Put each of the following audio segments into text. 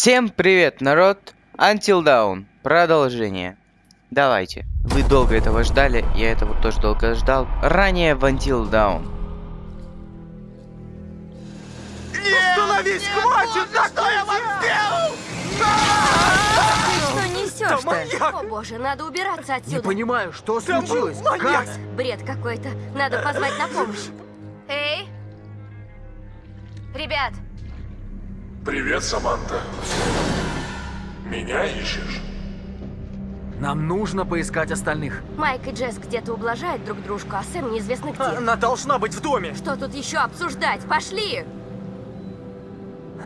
Всем привет, народ! Until Dawn. Продолжение. Давайте. Вы долго этого ждали, я этого тоже долго ждал. Ранее в Until Dawn. Остановись, хватит! Да что я вам сделал? Что несешь Да маньяк! то? О боже, надо убираться Не отсюда. понимаю, что случилось? маньяк! Как? Бред какой-то. Надо позвать на помощь. Эй! Ребят, Привет, Саманта. Меня ищешь? Нам нужно поискать остальных. Майк и Джесс где-то ублажают друг дружку, а Сэм неизвестно где. Она должна быть в доме. Что тут еще обсуждать? Пошли!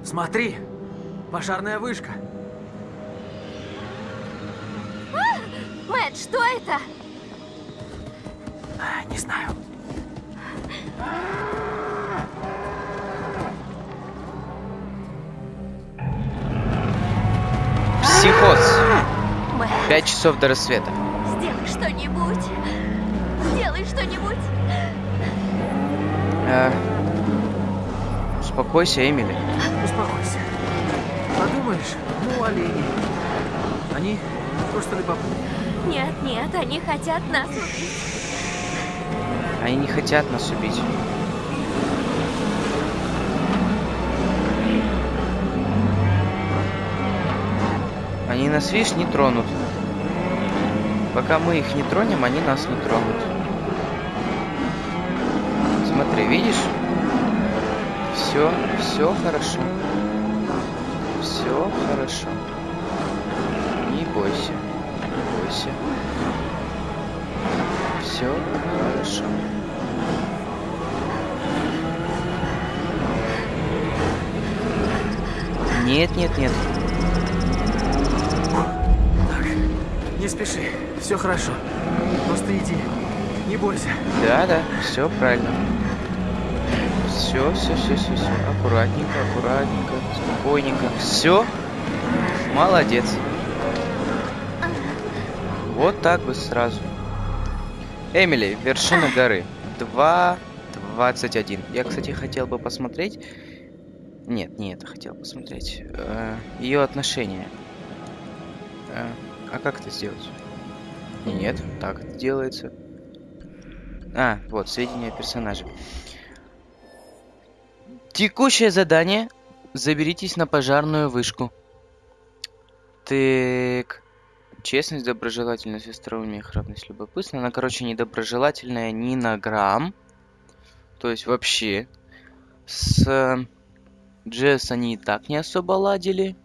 Смотри, пожарная вышка. Мэтт, что это? А, Не знаю. Пять часов до рассвета. сделай что-нибудь. Сделай что-нибудь. Э, Успокойся, Эмили. Успокойся. Подумаешь, ну, олени. Они просто любопытны. Нет, нет, они хотят нас убить. Они не хотят нас убить. Они нас, видишь, не тронут. Пока мы их не тронем, они нас не тронут. Смотри, видишь? Все, все хорошо. Все хорошо. Не бойся. Не бойся. Все хорошо. Нет, нет, нет. Так, не спеши. Все хорошо. Просто иди. Не бойся. Да, да, все правильно. Все, все, все, все, все. Аккуратненько, аккуратненько, спокойненько. Все. Молодец. Вот так бы сразу. Эмили, вершина горы. 2.21. Я, кстати, хотел бы посмотреть. Нет, не это хотел посмотреть. ее отношения. Э, а как это сделать? Нет, так это делается. А, вот, сведения о. Текущее задание. Заберитесь на пожарную вышку. Так. Честность, доброжелательность, остроумие, храбрость, любопытство. Она, короче, недоброжелательная ни на грамм. То есть вообще. С Джесс они и так не особо ладили.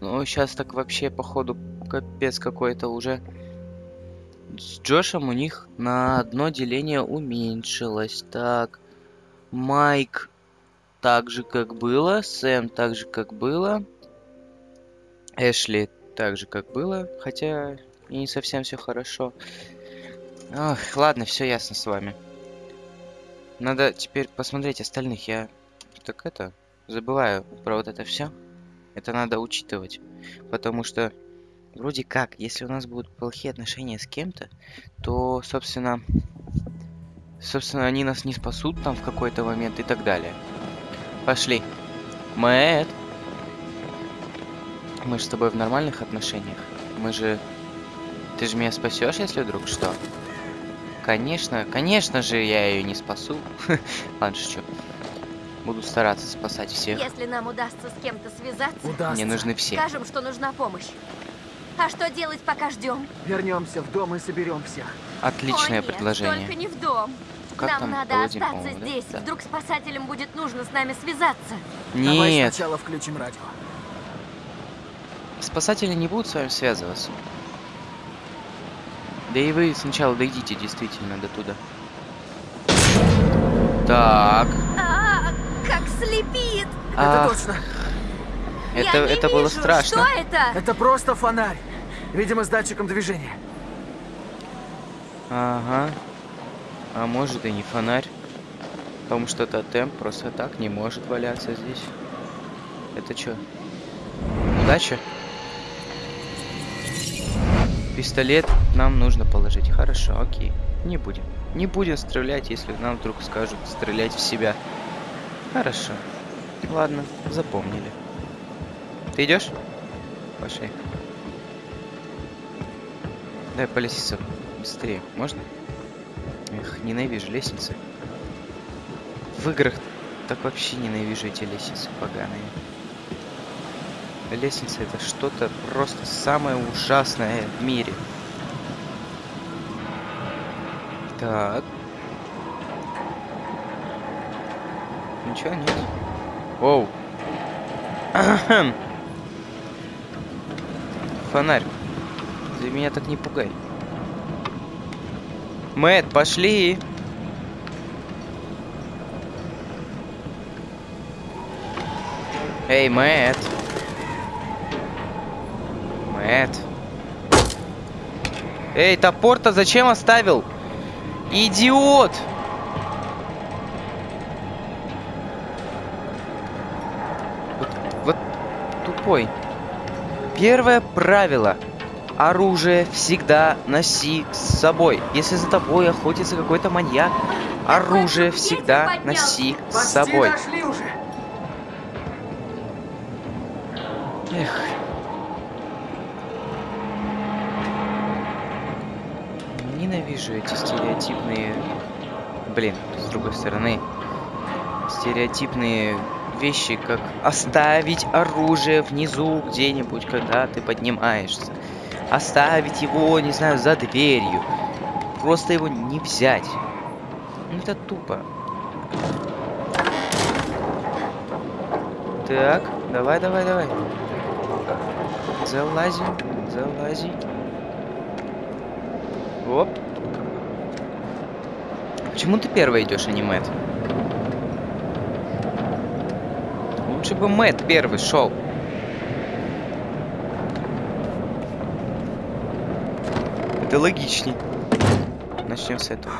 Ну, сейчас так вообще, походу, капец какой-то уже. С Джошем у них на одно деление уменьшилось. Так. Майк так же, как было. Сэм так же, как было. Эшли так же, как было. Хотя и не совсем все хорошо. Ох, ладно, все ясно с вами. Надо теперь посмотреть остальных. Я так это забываю про вот это все. Это надо учитывать. Потому что вроде как, если у нас будут плохие отношения с кем-то, то, собственно, собственно, они нас не спасут там в какой-то момент и так далее. Пошли. Мэтт. Мы же с тобой в нормальных отношениях. Мы же... Ты же меня спасешь, если вдруг что? Конечно, конечно же, я ее не спасу. Ладно, шучу. Буду стараться спасать всех. Если нам удастся с кем-то связаться, Удастся. Мне нужны все. скажем, что нужна помощь. А что делать, пока ждем? Вернемся в дом и соберем всех. Отличное О, нет, предложение. Только не в дом. Как Нам там? надо Паладин, остаться да? здесь. Да. Вдруг спасателям будет нужно с нами связаться. Давай Нет, сначала включим радио. спасатели не будут с вами связываться. Да и вы сначала дойдите действительно до туда. Так. А, как слепит! Это ах, точно. Это, Я не это было вижу. страшно. Что это? Это просто фонарь. Видимо, с датчиком движения. Ага. А может и не фонарь. Потому что тотем просто так не может валяться здесь. Это что? Удача? Пистолет нам нужно положить. Хорошо, окей. Не будем. Не будем стрелять, если нам вдруг скажут стрелять в себя. Хорошо. Ладно, запомнили. Ты идешь? Пошли. Дай по лестнице быстрее. Можно? Эх, ненавижу лестницы. В играх так вообще ненавижу эти лестницы поганые. Лестница это что-то просто самое ужасное в мире. Так. Ничего нет. Оу. Фонарь. Ты меня так не пугай. Мэт, пошли. Эй, Мэт. Мэт. Эй, топор-то зачем оставил? Идиот! Вот, вот тупой. Первое правило. Оружие всегда носи с собой. Если за тобой охотится какой-то маньяк, оружие всегда носи с собой. Эх. Ненавижу эти стереотипные... Блин, с другой стороны. Стереотипные вещи, как оставить оружие внизу где-нибудь, когда ты поднимаешься. Оставить его, не знаю, за дверью. Просто его не взять. Ну это тупо. Так, давай, давай, давай. Залази, залази. Оп. Почему ты первый идешь, а не? Лучше бы Мэтт первый шел. Это логичней. Начнем с этого.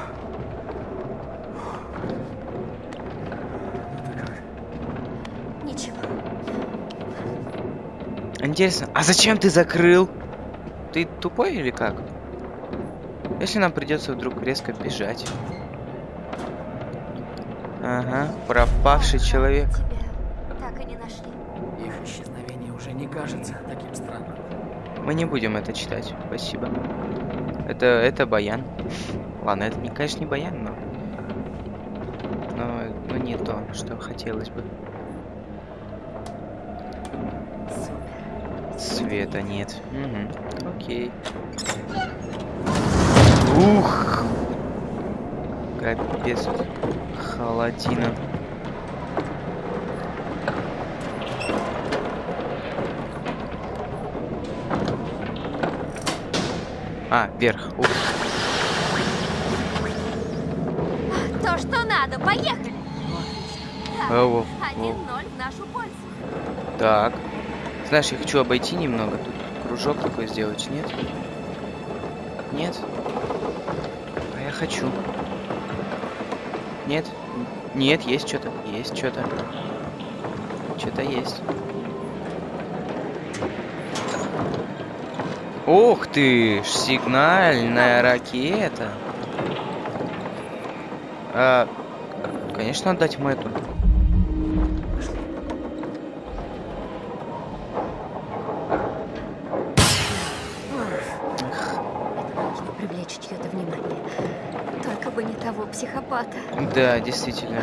Ничего. Интересно, а зачем ты закрыл? Ты тупой или как? Если нам придется вдруг резко бежать. Ага, пропавший человек. Тебя так и не нашли. Их исчезновение уже не кажется таким странным. Мы не будем это читать, спасибо. Это, это баян. Ладно, это, не, конечно, не баян, но... Но, но не то, что хотелось бы. Света нет. Угу. Окей. Ух! Капец. Холодина. А, вверх. Ух. То, что надо, поехали! Так, Оу, 1-0 в нашу пользу. Так. Знаешь, я хочу обойти немного тут. Кружок такой сделать, нет? Нет? А я хочу. Нет? Нет, есть что-то. Есть что-то. Что-то есть. Ух ты! Сигнальная ракета. А, конечно, отдать Мэтту. Нужно привлечь чье-то внимание. Только бы не того психопата. Да, действительно.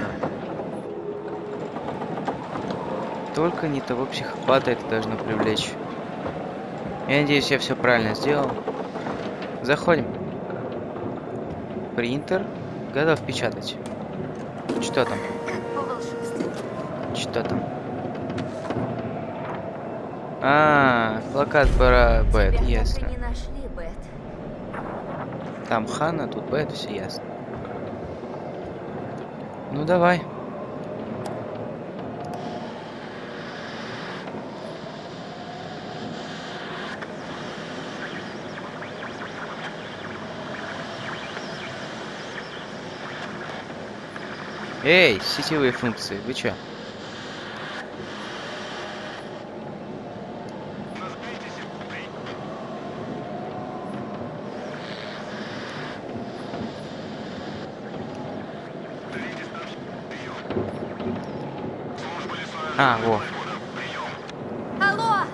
Только не того психопата это должно привлечь. Я надеюсь, я все правильно сделал. Заходим. Принтер. Готов печатать. Что там? Что там? А, плакат про Бэт, ясно. Там Хана, тут Бэт, все ясно. Ну давай. Эй, сетевые функции, вы чё? А, во. Алло!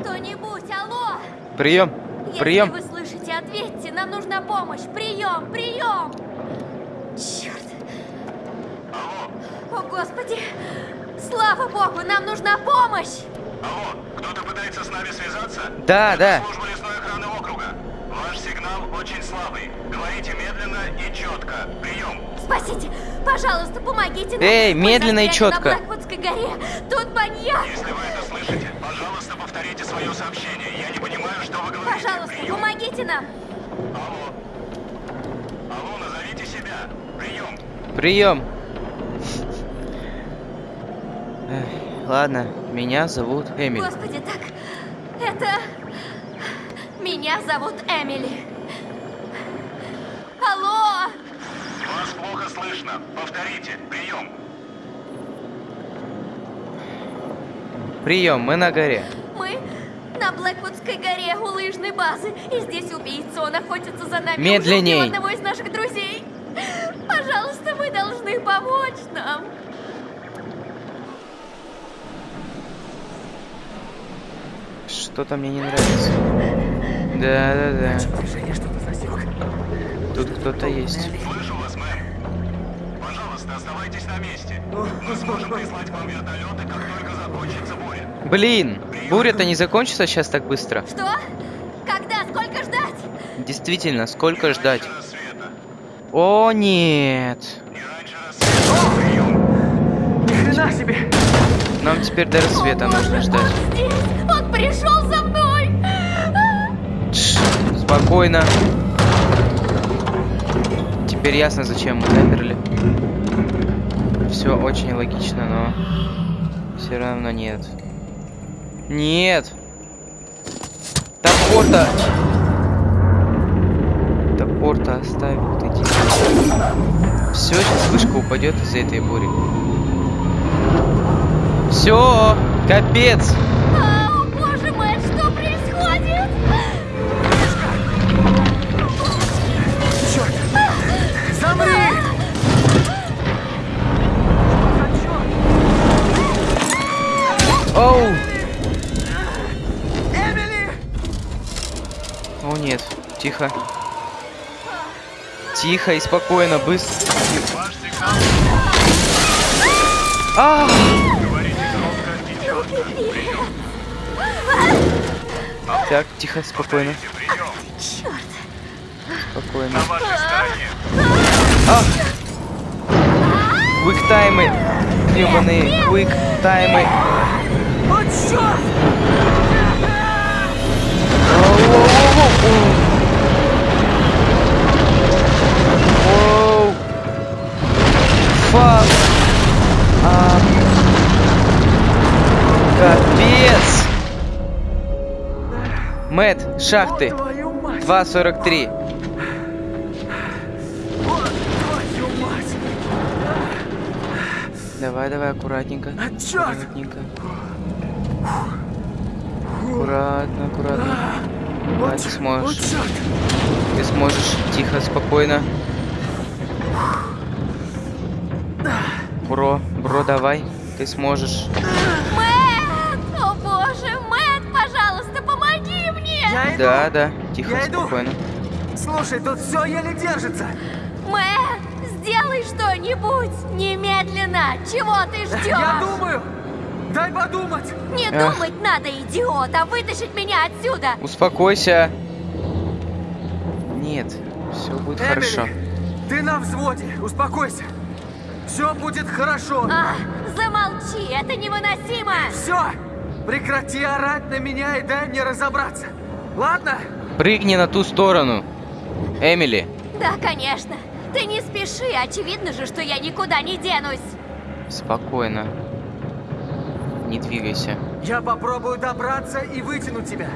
Кто-нибудь, алло! Прием! Прием! Господи. Слава Богу, нам нужна помощь. Алло, кто-то пытается с нами связаться? Да, да. Служба лесной охраны округа. Ваш сигнал очень слабый. Говорите медленно и четко. Прием. Спасите. Пожалуйста, помогите нам. Эй, Мы медленно и чётко. На Блэквудской горе. Тут маньяк. Если вы это слышите, пожалуйста, повторите свое сообщение. Я не понимаю, что вы говорите. Пожалуйста, Прием. помогите нам. Алло. Алло, назовите себя. Прием. Прием. Эх, Ладно, меня зовут Эмиль. Господи, так... Это... Меня зовут Эмили. Алло! Вас плохо слышно. Повторите. Прием. Прием, мы на горе. Мы на Блэквудской горе у лыжной базы. И здесь убийца, он охотится за нами. Медленней. Одного из наших друзей. Пожалуйста, вы должны помочь нам. Что-то мне не нравится. Да, да, да. Движение что-то засек. Тут кто-то есть. Слышу вас, мэм. Пожалуйста, оставайтесь на месте. Мы сможем прислать вам вертолеты, как только закончится буря. Блин, буря-то не закончится сейчас так быстро. Что? Когда? Сколько ждать? Действительно, сколько ждать? Раньше рассвета. О, нет. Не. Ни хрена себе! Нам теперь до рассвета О, нужно боже, ждать. Он здесь! Он пришел спокойно. Теперь ясно, зачем мы замерли. Все очень логично, но все равно нет. Нет. Топор-то. Топор-то оставил ты Все, сейчас вышка упадет из-за этой бури. Все, капец. Тихо. Тихо и спокойно, быстро. А! Так, тихо, спокойно, спокойно. А! Квик таймы, гребаные квик таймы. О, черт! Мэт, шахты. Твою мать! 2.43. Вот твою мать! Давай, давай, аккуратненько. Аккуратненько. Аккуратно, аккуратно. Вот, ты сможешь. Ты сможешь. Тихо, спокойно. Бро, бро, давай. Ты сможешь. Я иду! Да, да. Тихо, Я иду. спокойно. Слушай, тут все еле держится! Мэтт, сделай что-нибудь! Немедленно! Чего ты ждешь? Я думаю! Дай подумать! Не Эх. думать надо, идиот, а вытащить меня отсюда! Успокойся. Нет, все будет Эмили, хорошо. ты на взводе, успокойся! Все будет хорошо! А, замолчи, это невыносимо! Все! Прекрати орать на меня и дай мне разобраться! Ладно? Прыгни на ту сторону. Эмили, Да, конечно. Ты не спеши, очевидно же, что я никуда не денусь. спокойно. Не двигайся. Я попробую добраться и вытянуть тебя.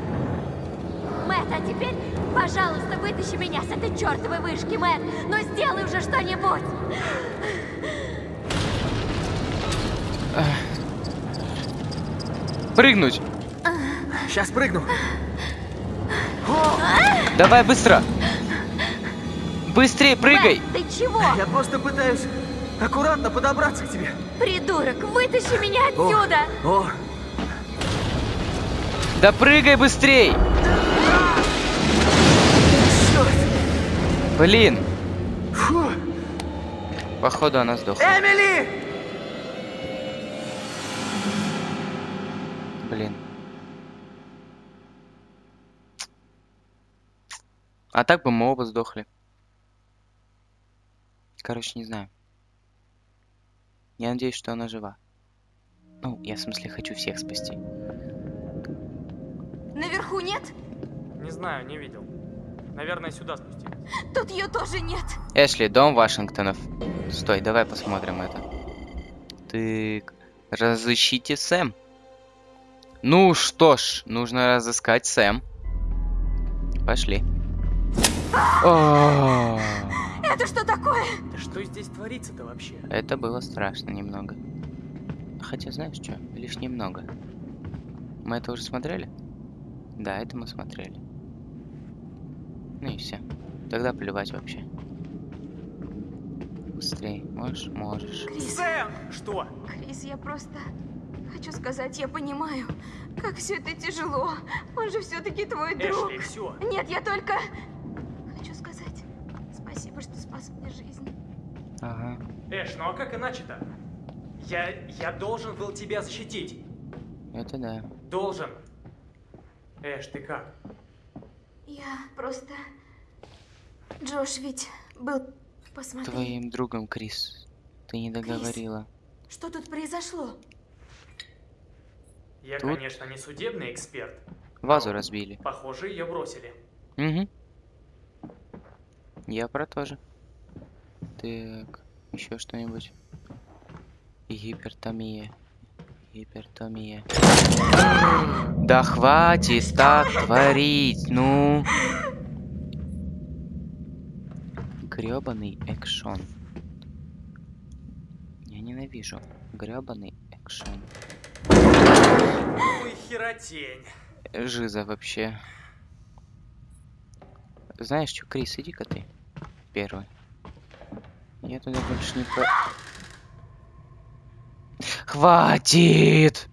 Мэтт, а теперь, пожалуйста, вытащи меня с этой чертовой вышки, Мэтт. Ну сделай уже что-нибудь. Прыгнуть. Сейчас прыгну. Давай быстро. Быстрее прыгай. Мэтт, ты чего? А я просто пытаюсь аккуратно подобраться к тебе. Придурок, вытащи меня отсюда. О, о. Да прыгай быстрей. Блин. Фу. Походу она сдохла. Эмили! А так бы мы оба сдохли. Короче, не знаю. Я надеюсь, что она жива. Ну, я в смысле хочу всех спасти. Наверху нет? Не знаю, не видел. Наверное, сюда спустились. Тут ее тоже нет. Эшли, дом Вашингтонов. Стой, давай посмотрим это. Ты разыщите Сэм. Ну что ж, нужно разыскать Сэм. Пошли. О, Это что такое? Да что здесь творится-то вообще? Это было страшно немного. Хотя знаешь что, лишь немного. Мы это уже смотрели? Да, это мы смотрели. Ну и все. Тогда плевать вообще. Быстрей. Можешь? Можешь. Крис, Сэм! Что? Крис, я просто хочу сказать, я понимаю, как все это тяжело. Он же все-таки твой друг. Эшли, все. Нет, я только хочу сказать спасибо, что спас мне жизнь. Ага. Эш, ну а как иначе-то? Я, я должен был тебя защитить. Это да. Должен. Эш, ты как? Я просто... Джош ведь был... Посмотри, Твоим другом, Крис. Ты не договорила. что тут произошло? Я, Тут- конечно, не судебный эксперт. Вазу разбили. Похоже, ее бросили. Угу. Я про то же. Так, еще что-нибудь. Гипертомия. Гипертомия. Да хватит так творить, ну. Гребаный экшон. Я ненавижу. Гребаный экшон. Ну и херотень. Жиза вообще. Знаешь что, Крис, иди-ка ты. Первый. Я туда больше не про... Хватит!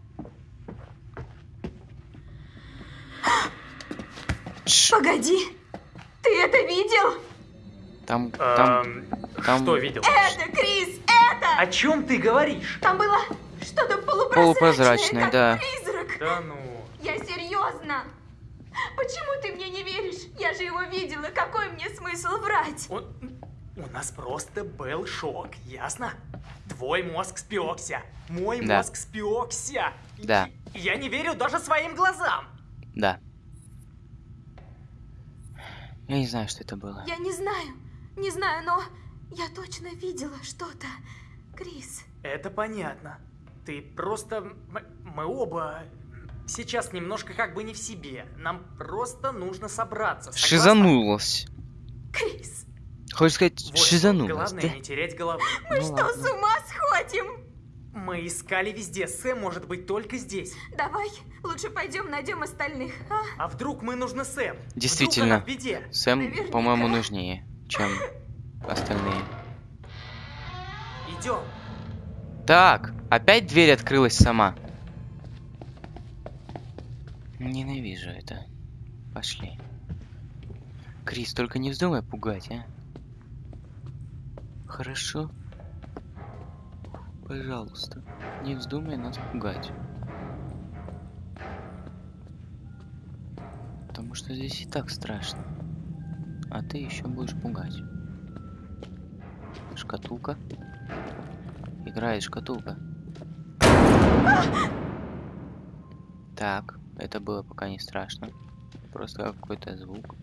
Погоди, ты это видел? Там, там, Эм, там- Что видел? Это, Крис, это! О чем ты говоришь? Там было что-то полупрозрачное, Полупрозрачное, да. призрак. Да ну. Я серьезно. Почему ты мне не веришь? Я же его видела. Какой мне смысл врать? У, у нас просто был шок, ясно? Твой мозг спекся. Мой Да. мозг спекся. Да. И Я не верю даже своим глазам. да. Я не знаю, что это было. Я не знаю, не знаю, но я точно видела что-то. Крис, Это понятно. Ты просто... Мы оба сейчас немножко как бы не в себе. Нам просто нужно собраться. согласна? Шизанулась. Крис, Хочешь сказать, Вот шизанулась, Главное да? не терять головы. мы Ну что, ладно. с ума сходим? Мы искали везде. Сэм может быть только здесь. Давай, лучше пойдем найдем остальных, а? А вдруг мы нужны Сэм? Действительно. Сэм, по-моему, нужнее, чем остальные. Идем. Так, опять дверь открылась сама. Ненавижу это. Пошли. Крис, только не вздумай пугать, а? Хорошо? Пожалуйста, не вздумай нас пугать. Потому что здесь и так страшно. А ты еще будешь пугать. Шкатулка. Играет шкатулка. Так, это было пока не страшно. Просто какой-то звук.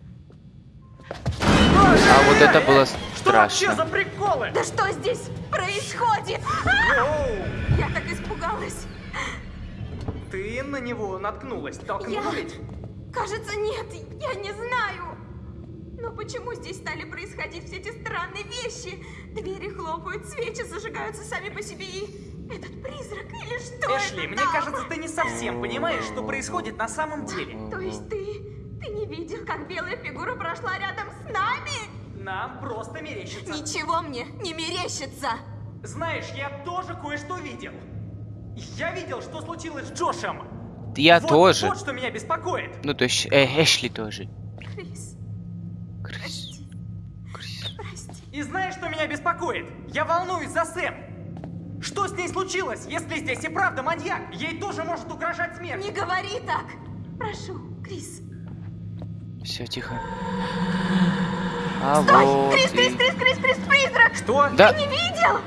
А вот это было Что вообще за страшно. приколы? Да что здесь происходит? Я так испугалась. Ты на него наткнулась. Толкнула ведь? Кажется, нет, я не знаю. Но почему здесь стали происходить все эти странные вещи? Двери хлопают, свечи зажигаются сами по себе и... Этот призрак или что Эшли, это мне там? кажется, ты не совсем понимаешь, что происходит на самом деле. То есть ты... Ты не видел, как белая фигура прошла рядом с нами? Нам просто мерещится. Ничего мне не мерещится. Знаешь, я тоже кое-что видел. Я видел, что случилось с Джошем. Я Вот- тоже. Вот что меня беспокоит. Ну, то есть э, Эшли тоже. Крис, Крис. Крис. И знаешь, что меня беспокоит? Я волнуюсь за Сэм. Что с ней случилось, если здесь и правда маньяк? Ей тоже может угрожать смерть. Не говори так! Прошу, Крис. Все, тихо. А Стой! вот Крис, Крис, и- Крис, Крис, Крис, призрак! Что? Да, Не видел?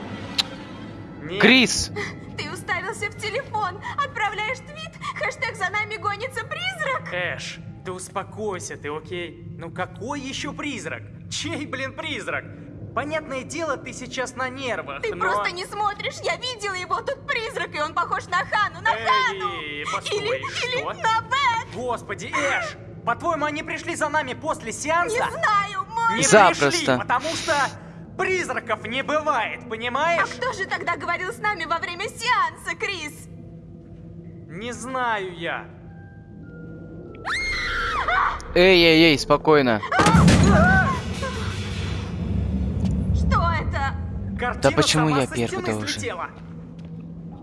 Нет. Крис! Ты уставился в телефон, отправляешь твит, хэштег «За нами гонится призрак». Эш, ты успокойся, ты окей? Ну какой еще призрак? Чей, блин, призрак? Понятное дело, ты сейчас на нервах, Ты но... просто не смотришь, я видела его, тут призрак, и он похож на Хану, на Эй, Хану! постой, или, или что? на Бет! Господи, Эш! По-твоему, они пришли за нами после сеанса? Не знаю, мой... Не Запросто. пришли, потому что призраков не бывает, А понимаешь? кто же тогда говорил с нами во время сеанса, Крис? Не знаю я. Эй, эй, эй, спокойно. Что это? Картина почему сама я первый должен? слетела.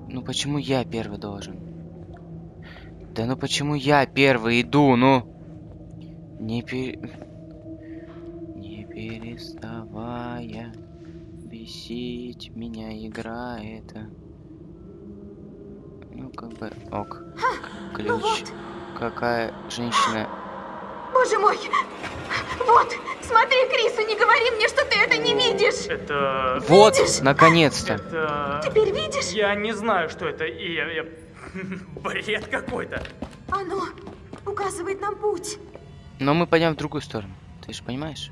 Ну почему я первый должен? Да ну почему я первый иду, ну? Не пер... Не переставая бесить меня игра эта. Ну как бы ок. Ну Ключ. вот, Какая женщина. боже мой! Вот, смотри, Крису, не говори мне, что ты это не видишь! Это... Вот, наконец-то. Это... Теперь видишь? Я не знаю, что это, и я... я- Бред какой-то. Оно указывает нам путь. Но мы пойдем в другую сторону. Ты же понимаешь?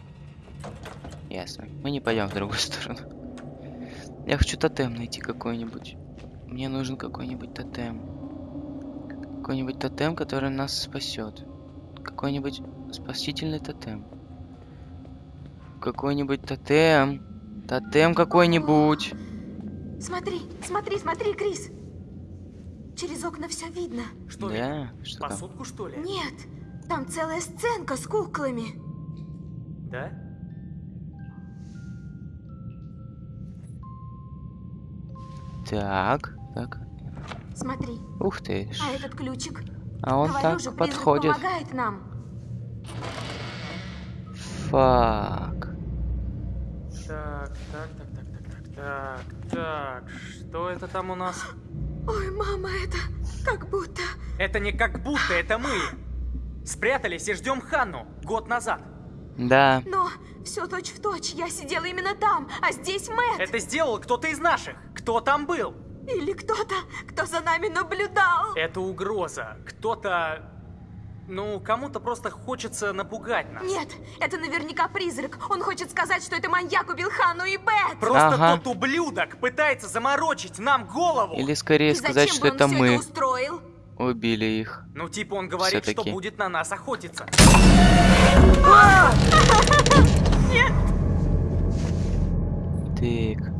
Ясно. Мы не пойдем в другую сторону. Я хочу тотем найти какой-нибудь. Мне нужен какой-нибудь тотем. Какой-нибудь тотем, который нас спасет. Какой-нибудь спасительный тотем. Какой-нибудь тотем. Тотем какой-нибудь. Смотри, смотри, смотри, Крис. Через окна все видно. Что, Да, что там? посудку, что ли? Нет, там целая сценка с куклами. Да? Так, так. Смотри, Ух ты. ж. а этот ключик. А он Говорю так же, подходит. помогает нам. Фак. Так, так, так, так, так, так, так, так, что это там у нас? Ой, мама, это как будто... Это не как будто, это мы. Спрятались и ждем Ханну год назад. Да. Но все точь в точь. Я сидела именно там, а здесь Мэтт. Это сделал кто-то из наших. Кто там был? Или кто-то, кто за нами наблюдал. Это угроза. Кто-то... Ну, кому-то просто хочется напугать нас. Нет, это наверняка призрак. Он хочет сказать, что это маньяк убил Хану и Бет. Просто Ага. тот ублюдок пытается заморочить нам голову. Или скорее и сказать, зачем что бы он это мы устроил? Убили их. Ну, типа он говорит, что будет на нас охотиться. Так.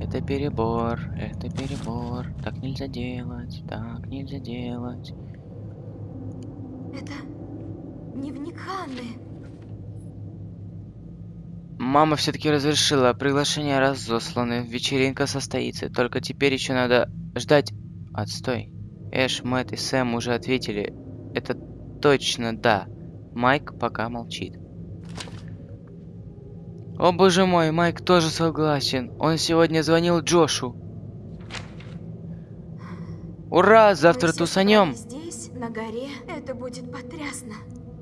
Это перебор, это перебор. Так нельзя делать, так нельзя делать. Это дневник Ханны. Мама все-таки разрешила, приглашения разосланы, вечеринка состоится. Только теперь еще надо ждать. Отстой. Эш, Мэтт и Сэм уже ответили. Это точно да. Майк пока молчит. О боже мой, Майк тоже согласен. Он сегодня звонил Джошу. Ура, завтра Мы тусанем. Здесь, на горе, это будет потрясно.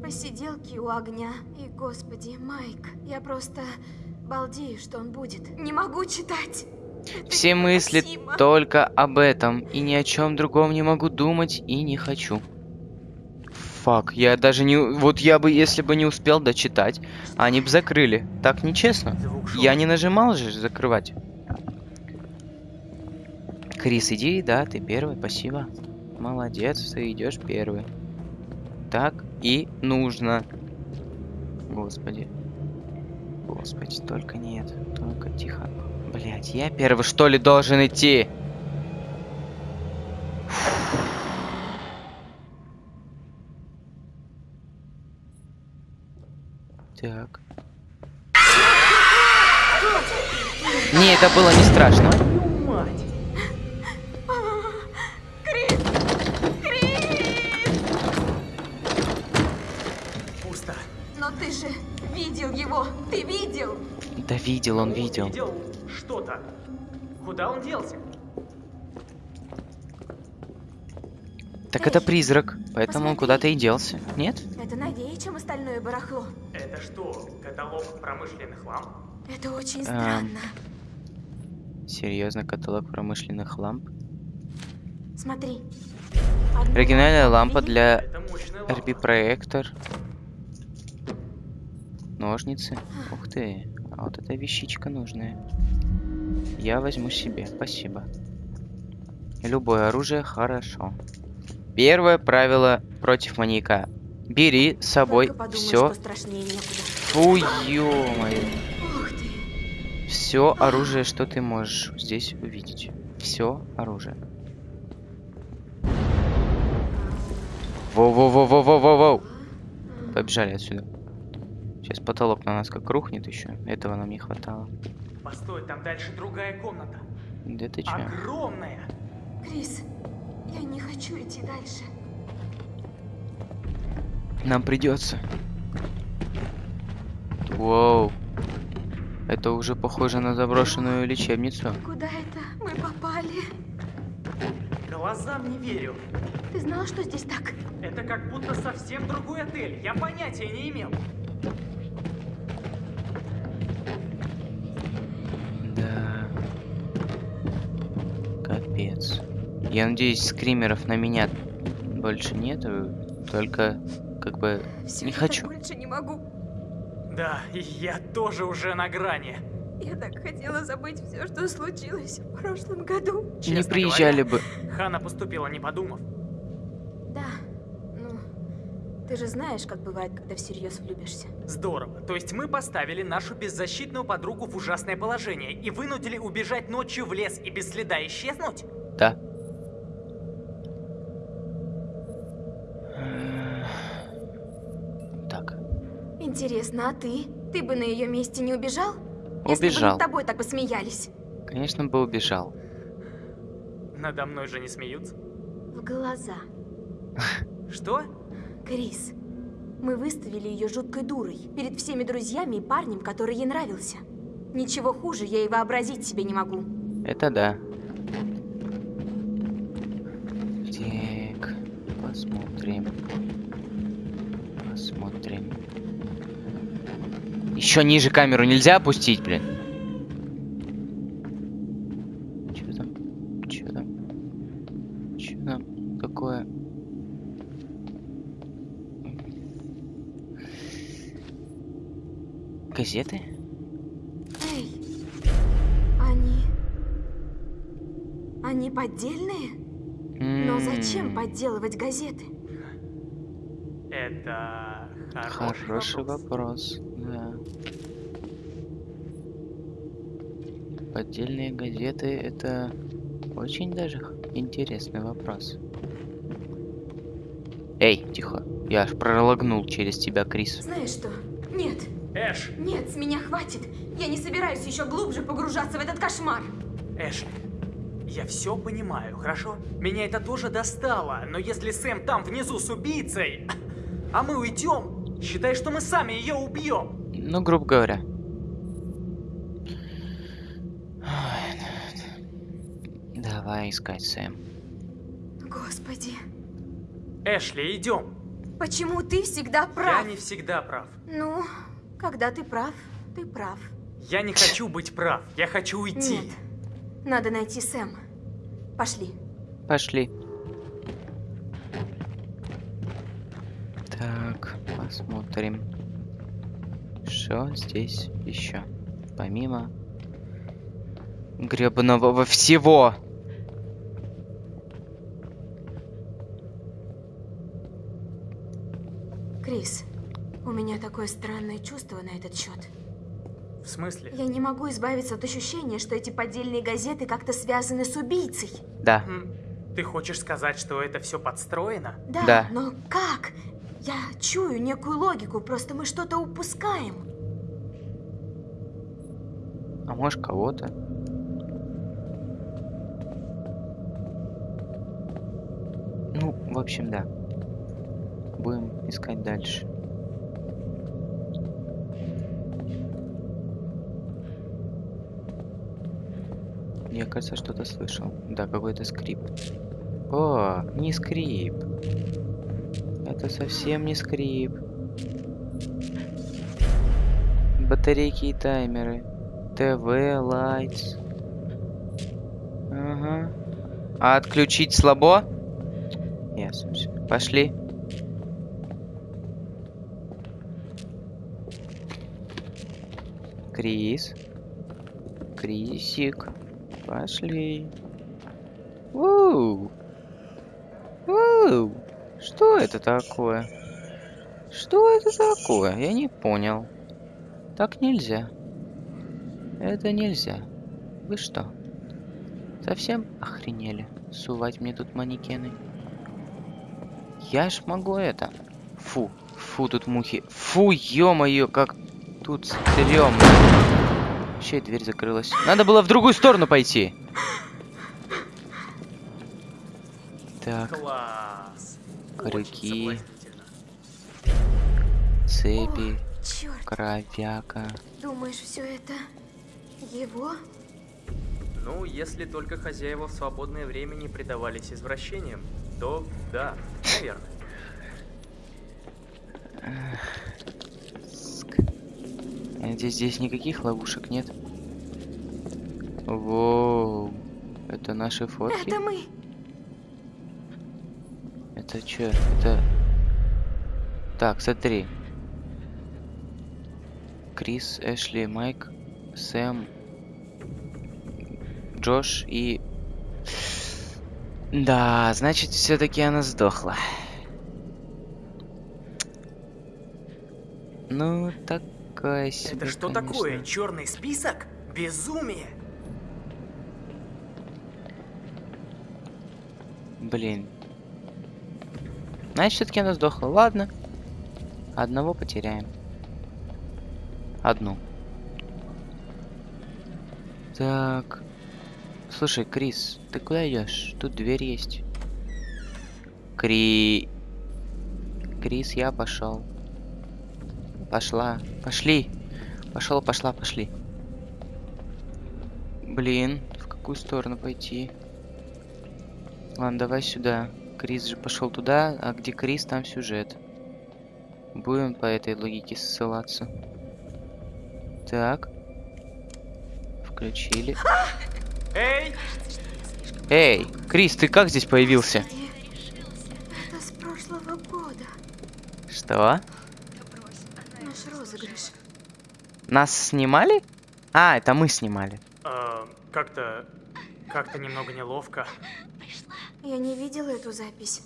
Посиделки у огня. И, господи, Майк, я просто балдею, что он будет. Не могу читать. Все мысли невыносимо. только об этом, и ни о чем другом не могу думать и не хочу. Фак, я даже не... Вот я бы, если бы не успел дочитать, они бы закрыли. Так нечестно. Я не нажимал же закрывать. Крис, иди, да, ты первый, спасибо. Молодец, ты идешь первый. Так и нужно. Господи. Господи, только нет. Только тихо. Блять, я первый что ли должен идти? Так. Не, это было не страшно. Мать. Крис! Крис! Пусто. Но ты же видел его! Ты видел! Да видел, он видел. Видел что-то. Куда он делся? Так это призрак, поэтому он Посмотри. куда-то и делся. Нет? Это новее, чем остальное барахло. Это что, каталог промышленных ламп? Это очень Эм, странно. Серьезно, каталог промышленных ламп. Смотри. Одну Оригинальная лампа отвели, для. RP-проектор. Ножницы. Ух ты. А вот эта вещичка нужная. Я возьму себе. Спасибо. Любое оружие хорошо. Первое правило против маньяка. Бери с собой все. Фу, ты. Все оружие, что ты можешь здесь увидеть. Все оружие. Воу-воу-воу-воу-воу-воу. Побежали отсюда. Сейчас потолок на нас как рухнет еще. Этого нам не хватало. Постой, там дальше другая комната. Да ты чё? Огромная. Крис, я не хочу идти дальше. Нам придется. Воу. Это уже похоже на заброшенную лечебницу. Куда это мы попали? Глазам не верю. Ты знал, что здесь так? Это как будто совсем другой отель. Я понятия не имел. Я надеюсь, скримеров на меня больше нету. Только, как бы, Всё, не хочу. больше не могу. Да, и я тоже уже на грани. Я так хотела забыть все, что случилось в прошлом году. не Честно приезжали говоря, бы. Хана поступила, не подумав. Да, ну, ты же знаешь, как бывает, когда всерьез влюбишься. Здорово. То есть мы поставили нашу беззащитную подругу в ужасное положение и вынудили убежать ночью в лес и без следа исчезнуть? Да. Интересно, а ты? Ты бы на ее месте не убежал? Если бы убежал. над тобой так посмеялись. Конечно, бы убежал. Надо мной же не смеются. В глаза. Что? Крис, мы выставили ее жуткой дурой перед всеми друзьями и парнем, который ей нравился. Ничего хуже я и вообразить себе не могу. Это да. Так, посмотрим. Посмотрим. Еще ниже камеру нельзя опустить, блин. Че там? Че там? Че там такое? Газеты? Эй, они... Они поддельные? Но зачем подделывать газеты? Это хороший, Хороший вопрос. вопрос, Поддельные газеты это очень даже интересный вопрос. Эй, тихо. Я аж прологнул через тебя, Крис. Знаешь что? Нет, Эш, нет, с меня хватит. Я не собираюсь еще глубже погружаться в этот кошмар. Эшли, я все понимаю, хорошо? Меня это тоже достало, но если Сэм там внизу с убийцей, а мы уйдем, считай, что мы сами ее убьем. Ну, грубо говоря. Ой, ну, Давай искать Сэм. Господи, Эшли, идем. почему ты всегда прав? Я не всегда прав. Ну, когда ты прав, ты прав. Я не хочу быть прав, я хочу уйти. Нет, надо найти Сэм. Пошли. Пошли. Так, посмотрим. Что здесь еще? Помимо гребаного всего. Крис, у меня такое странное чувство на этот счет. В смысле? Я не могу избавиться от ощущения, что эти поддельные газеты как-то связаны с убийцей. Да. М, Ты хочешь сказать, что это все подстроено? Да, Да. но как? Я чую некую логику, просто мы что-то упускаем. А может кого-то? Ну, в общем, да. Будем искать дальше. Я, кажется, что-то слышал. Да, какой-то скрип. О, не скрип. Это совсем не скрип. Батарейки и таймеры. ТВ, лайтс. Ага. А отключить слабо? Ясно. Yes. Пошли. Крис. Крисик. Пошли. Воу. Воу. Что это такое? Что это такое? Я не понял. Так нельзя. Это нельзя. Вы что? Совсем охренели? Сувать мне тут манекены. Я ж могу это. Фу. Фу, тут мухи. Фу, ё-моё, как тут стрёмно. Вообще дверь закрылась. Надо было в другую сторону пойти. Так, Класс. Крюки. Цепи, Черт, кровяка. думаешь, все это его? Ну, если только хозяева в свободное время не предавались извращениям, то да, наверное. Надеюсь, здесь никаких ловушек нет. Воу. Это наши фотки? Это мы. Это чё? Это... Так, смотри. Крис, Эшли, Майк, Сэм, Джош и... Да, значит, все-таки она сдохла. Ну, такая себе, Это что конечно. такое? Черный список? Безумие! Блин. Значит, все-таки она сдохла. Ладно. Одного потеряем. Одну. Так. Слушай, Крис, ты куда идешь? Тут дверь есть. Кри... Крис, я пошел. Пошла. Пошли. Пошел, пошла, пошли. Блин, в какую сторону пойти? Ладно, давай сюда. Крис же пошел туда, а где Крис, там сюжет. Будем по этой логике ссылаться. Так. Включили. Эй! Эй, Крис, ты как здесь появился? Господи, Это с прошлого года. Что? Наш розыгрыш. Нас снимали? А, это мы снимали. А, как-то... Как-то немного неловко. Я не видела эту запись.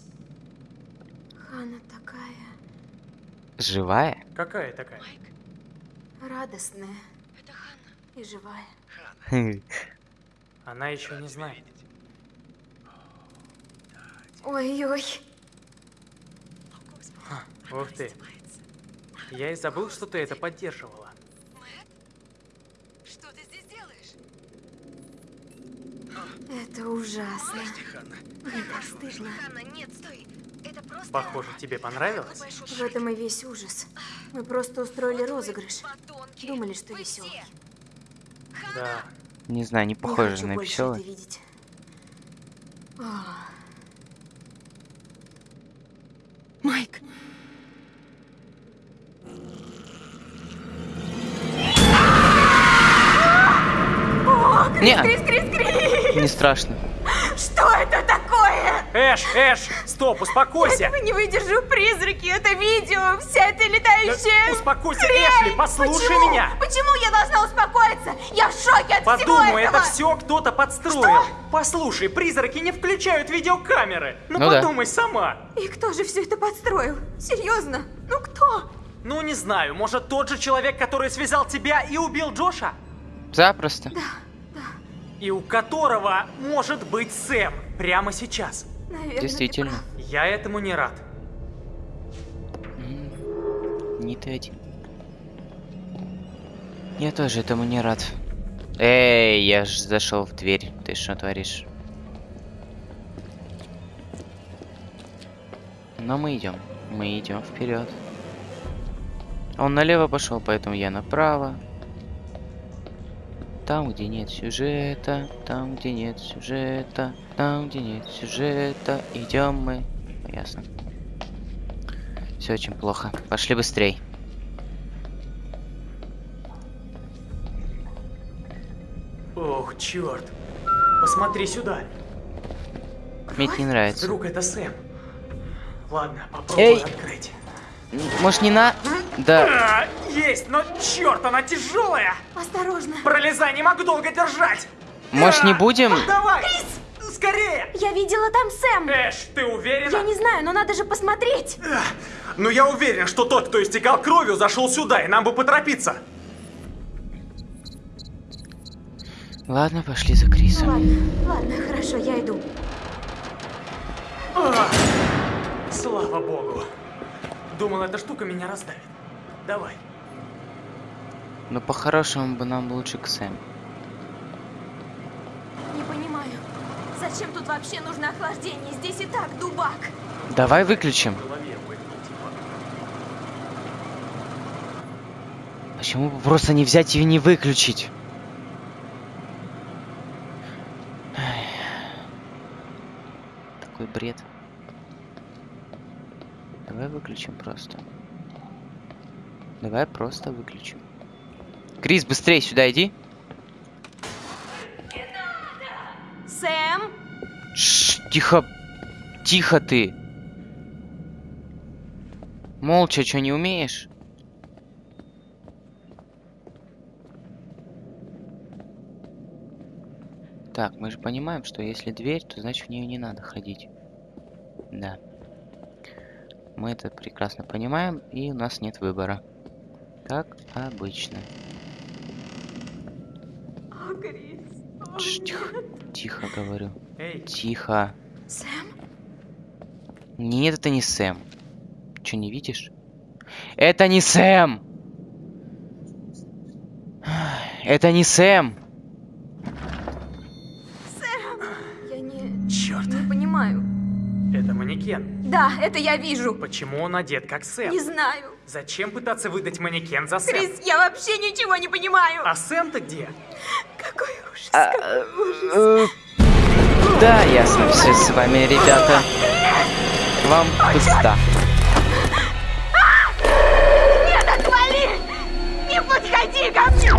Хана такая Живая? Какая такая? радостная. И живая. Она еще не знает. Ой-ой. Ух ты. Я и забыл, что ты это поддерживала. Что ты здесь делаешь? Это ужасно. Мне так стыдно. Ханна, нет, стой. Это просто... Похоже, тебе понравилось? В этом и весь ужас. Мы просто устроили Вот розыгрыш. подонки. Думали, что веселый. Да. Не знаю, не Не похоже хочу на веселый. видеть. Майк, Не, Крис, Крис, Крис! не страшно. Что это такое? Эш, Эш, стоп, успокойся! Этого не выдержу, призраки, это видео, вся эта летающая... Успокойся, хрень! Эшли, послушай Почему? меня! Почему я должна успокоиться? Я в шоке от всего Подумай, этого! это все кто-то подстроил. Послушай, призраки не включают видеокамеры. Ну, Ну да. подумай сама. И кто же все это подстроил? Серьезно? Ну кто? Ну, не знаю, может тот же человек, который связал тебя и убил Джоша? Запросто. И у которого может быть Сэм прямо сейчас. Наверное, Действительно. Я этому не рад. Не ты один. Я тоже этому не рад. Эй, я ж зашел в дверь. Ты что творишь? Но мы идем. Мы идем вперед. Он налево пошел, поэтому я направо. Там, где нет сюжета, там, где нет сюжета, там, где нет сюжета, идем мы. Ясно. Все очень плохо. Пошли быстрей. Ох, черт. Посмотри сюда. Мне это не нравится. Вдруг это Сэм. Ладно, попробую Эй! открыть. Может не на... Да. А, есть, но черт, она тяжелая. Осторожно. Пролезай, не могу долго держать. Может не А, будем? Давай. Скорее. Я видела там Сэм. Эш, ты уверена? Я не знаю, но надо же посмотреть. Эх, Ну я уверен, что тот, кто истекал кровью, зашел сюда, и нам бы поторопиться. Ладно, пошли за Крисом. Ладно, ладно, хорошо, я иду. А, Слава богу. Думал, эта штука меня раздавит. Давай. Но по-хорошему бы нам лучше к Сэм. Не понимаю, зачем тут вообще нужно охлаждение? Здесь и так дубак. Давай выключим. Почему бы просто не взять и не выключить? Такой бред. Выключим просто. Давай просто выключим. Крис, быстрее сюда иди. Сэм? Шш, тихо. Тихо ты. Молча, что не умеешь? Так, мы же понимаем, что если дверь, то значит в нее не надо ходить. Да. Мы это прекрасно понимаем, и у нас нет выбора. Как обычно. Тш, тихо, тихо говорю. Эй, Тихо. Сэм? Нет, это не Сэм. Че, не видишь? Это не Сэм! Это не Сэм! Да, это я вижу. Почему он одет как Сэм? Не знаю. Зачем пытаться выдать манекен за Сэм? Крис, я вообще ничего не понимаю. А Сэм-то где? Какой ужас, А, какой ужас. э, Да, ясно все с вами, ребята. Вам пизда. Нет, отвали! Не подходи ко мне!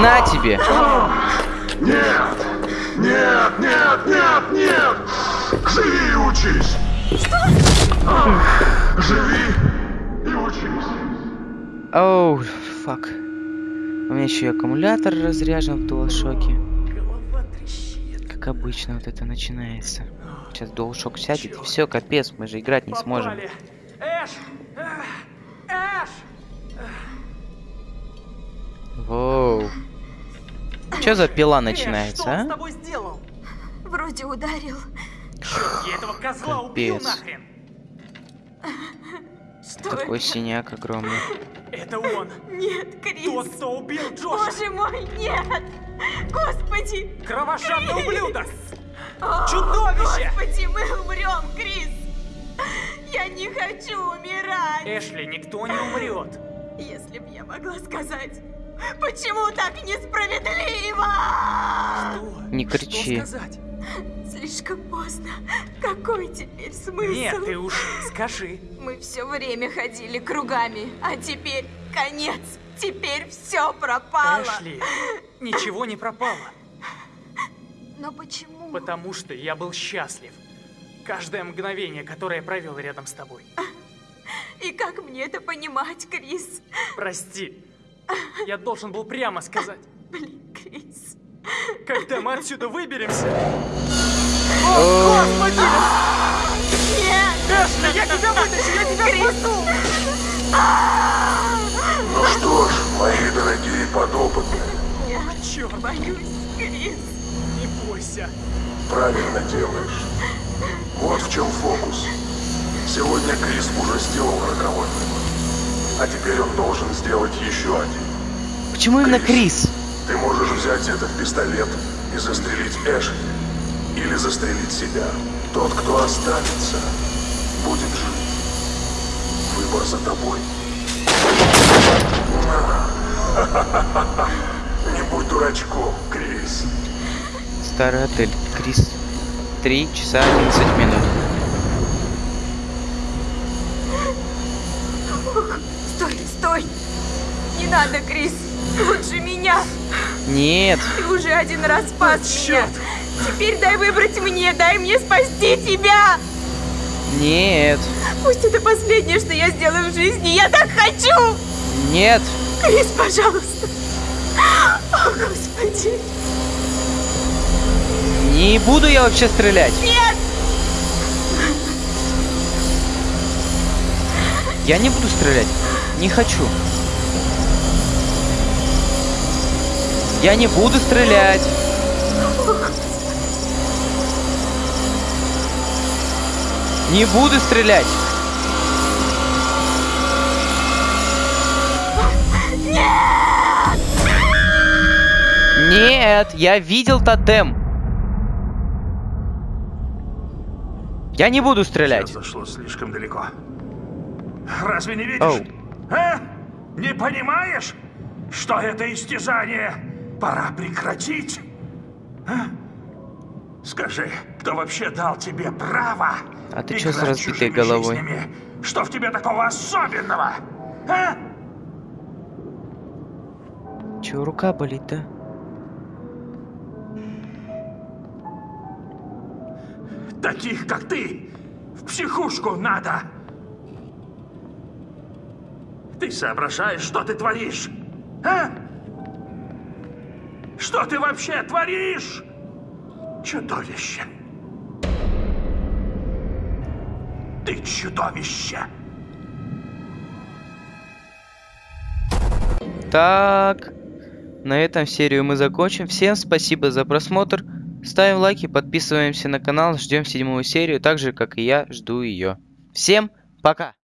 На тебе! Нет! Нет, нет, нет, нет! Живи и учись! Что? Живи и учись. Оу, фак. У меня еще и аккумулятор разряжен в трещит. Как обычно вот это начинается. Сейчас DualShock сядет, и все, капец, мы же играть не сможем. Попали. Эш! Эх, Эш! Воу. Что за пила Эш, начинается, что он с а? тобой сделал? Вроде ударил. Черт, я этого козла убил Капец. нахрен! Что Такой это? синяк огромный. Это он! Нет, Крис. Тот, кто убил Джоша! Боже мой, нет! Господи! Кровожадный ублюдок! О, Чудовище! Господи, мы умрем, Крис! Я не хочу умирать! Эшли, никто не умрет! Если б я могла сказать, почему так несправедливо? Что? Не кричи. Что сказать? Слишком поздно. Какой теперь смысл? Нет, ты уж скажи. Мы все время ходили кругами, а теперь конец. Теперь все пропало. Эшли, ничего не пропало. Но почему? Потому что я был счастлив. Каждое мгновение, которое я провел рядом с тобой. И как мне это понимать, Крис? Прости. Я должен был прямо сказать. Блин, Крис. Когда мы отсюда выберемся... О, Господи! Нет! Эшли, я тебя вытащу, я тебя спасу! Ну что ж, мои дорогие подопытные, Нет, Черт, боюсь, Крис. не бойся. правильно делаешь. Вот в чем фокус. Сегодня Крис уже сделал роковой выбор. А теперь он должен сделать еще один. Почему именно Крис? Ты можешь взять этот пистолет и застрелить Эшли или застрелить себя. Тот, кто останется, будет жить. Выбор за тобой. Не будь дурачком, Крис. Старый отель. Крис. Три часа 11 минут. Стой, стой! Не надо, Крис! Лучше меня! Нет! Ты уже один раз спас Черт. меня! Теперь дай выбрать мне, дай мне спасти тебя! Нет. Пусть это последнее, что я сделаю в жизни, я так хочу! Нет. Крис, пожалуйста! О, Господи! Не буду я вообще стрелять. Нет! Я не буду стрелять. Не хочу. Я не буду стрелять. Не буду стрелять. Нет, я видел тотем. Я не буду стрелять. Все зашло слишком далеко. Разве не видишь? Оу. А? Не понимаешь, что это истязание пора прекратить? А? Скажи, кто вообще дал тебе право А ты чё с разбитой головой? жизнями? Что в тебе такого особенного? А? Чего рука болит-то? Таких, как ты, в психушку надо. Ты соображаешь, что ты творишь? А? Что ты вообще творишь? Чудовище. Ты чудовище. Так, на этом серию мы закончим. Всем спасибо за просмотр. Ставим лайки, подписываемся на канал, ждем седьмую серию, так же, как и я, жду ее. Всем пока!